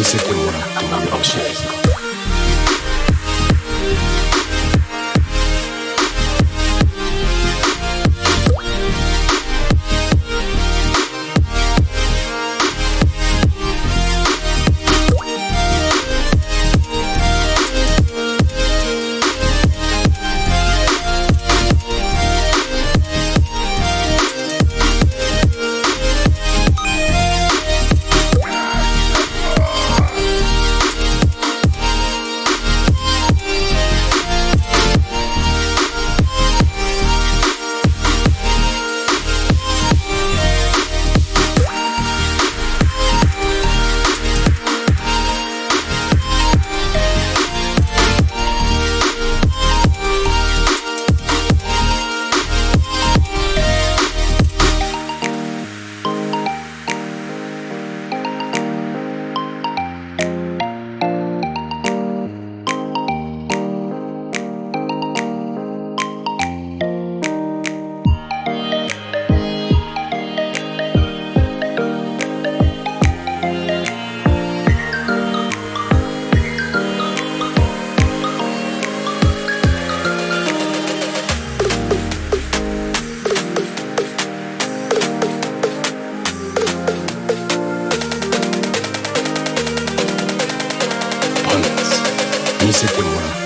music and what I'm doing. Oh shit. music world.